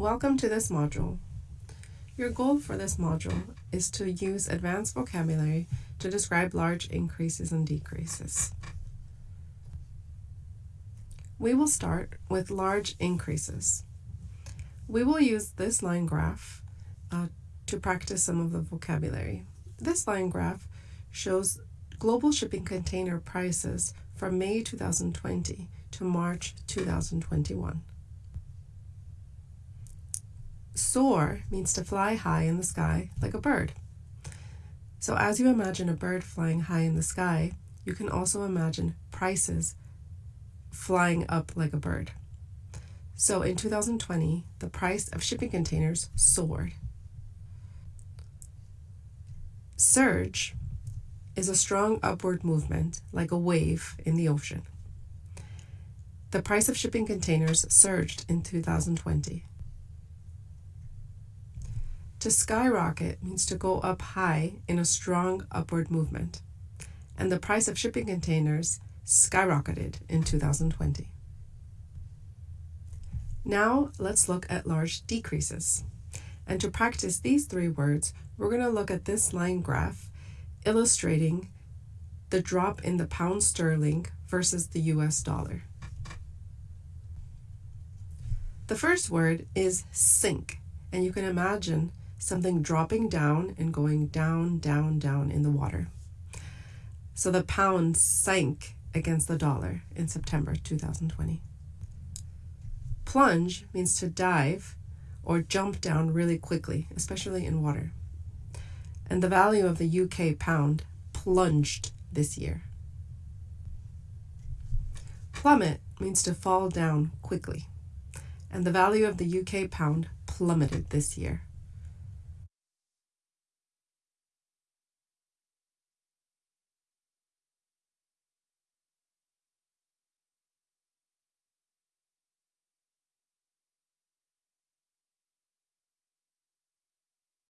Welcome to this module. Your goal for this module is to use advanced vocabulary to describe large increases and decreases. We will start with large increases. We will use this line graph uh, to practice some of the vocabulary. This line graph shows global shipping container prices from May 2020 to March 2021. Soar means to fly high in the sky like a bird. So as you imagine a bird flying high in the sky, you can also imagine prices flying up like a bird. So in 2020, the price of shipping containers soared. Surge is a strong upward movement like a wave in the ocean. The price of shipping containers surged in 2020. To skyrocket means to go up high in a strong upward movement, and the price of shipping containers skyrocketed in 2020. Now let's look at large decreases. And to practice these three words, we're going to look at this line graph illustrating the drop in the pound sterling versus the US dollar. The first word is sink, and you can imagine something dropping down and going down, down, down in the water. So the pound sank against the dollar in September 2020. Plunge means to dive or jump down really quickly, especially in water. And the value of the UK pound plunged this year. Plummet means to fall down quickly, and the value of the UK pound plummeted this year.